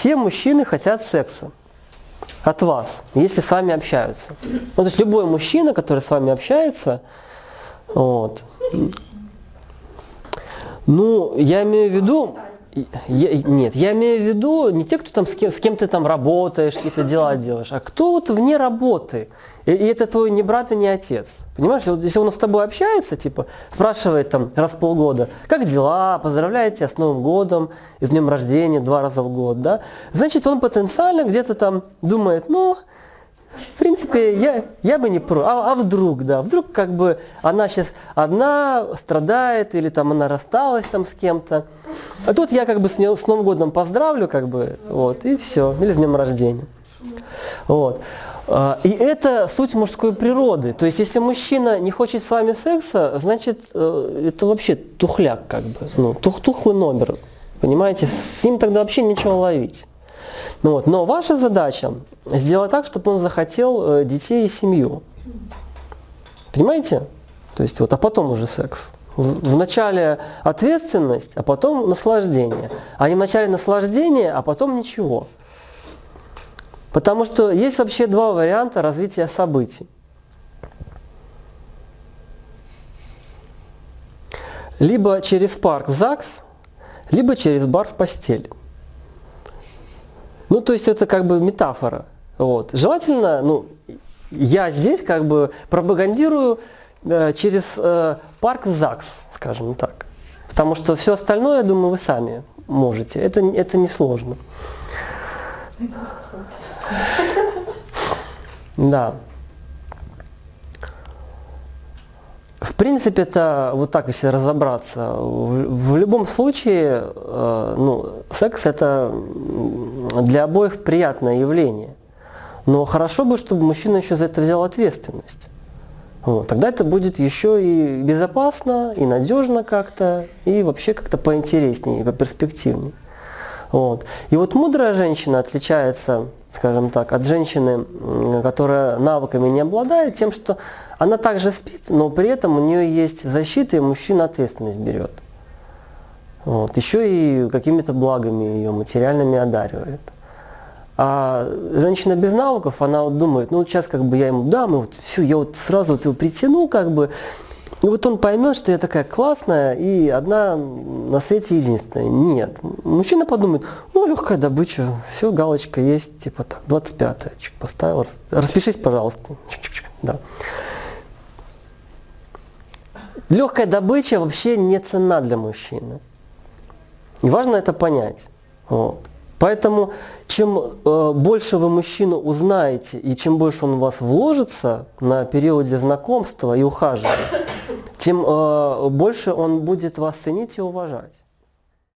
все мужчины хотят секса от вас, если с вами общаются. Ну, то есть любой мужчина, который с вами общается, вот. Ну, я имею в виду, я, нет, я имею в виду не те, кто там с кем, с кем ты там работаешь, какие-то дела делаешь, а кто вот вне работы. И, и это твой не брат и не отец. Понимаешь, вот если он с тобой общается, типа, спрашивает там раз в полгода, как дела, поздравляет тебя с Новым годом, и с днем рождения два раза в год, да, значит, он потенциально где-то там думает, ну, в принципе, я, я бы не про. А, а вдруг, да, вдруг как бы она сейчас одна страдает или там она рассталась там с кем-то. А тут я как бы с, не, с Новым годом поздравлю, как бы, вот, и все, или с днем рождения. Вот. А, и это суть мужской природы. То есть, если мужчина не хочет с вами секса, значит, э, это вообще тухляк, как бы, ну, тух тухлый номер. Понимаете, с ним тогда вообще ничего ловить. Ну, вот. Но ваша задача сделать так, чтобы он захотел э, детей и семью. Понимаете? То есть вот, а потом уже секс. В, начале ответственность, а потом наслаждение. А не в начале наслаждение, а потом ничего. Потому что есть вообще два варианта развития событий. Либо через парк в ЗАГС, либо через бар в постель. Ну, то есть это как бы метафора. Вот. Желательно, ну, я здесь как бы пропагандирую э, через э, парк в ЗАГС, скажем так. Потому что все остальное, я думаю, вы сами можете. Это, это несложно. Да. В принципе, это вот так, если разобраться, в, в любом случае, э, ну, секс это для обоих приятное явление. Но хорошо бы, чтобы мужчина еще за это взял ответственность. Вот. Тогда это будет еще и безопасно, и надежно как-то, и вообще как-то поинтереснее, поперспективнее. Вот. И вот мудрая женщина отличается, скажем так, от женщины, которая навыками не обладает, тем, что она также спит, но при этом у нее есть защита, и мужчина ответственность берет. Вот. Еще и какими-то благами ее материальными одаривает. А женщина без навыков, она вот думает, ну вот сейчас как бы я ему дам, и вот все, я вот сразу вот его притяну, как бы, и вот он поймет, что я такая классная и одна на свете единственная. Нет. Мужчина подумает, ну, легкая добыча, все, галочка есть, типа так, 25 чик, поставил, распишись, пожалуйста. Чик -чик -чик, да. Легкая добыча вообще не цена для мужчины. И важно это понять. Вот. Поэтому чем э, больше вы мужчину узнаете и чем больше он в вас вложится на периоде знакомства и ухаживания, тем э, больше он будет вас ценить и уважать.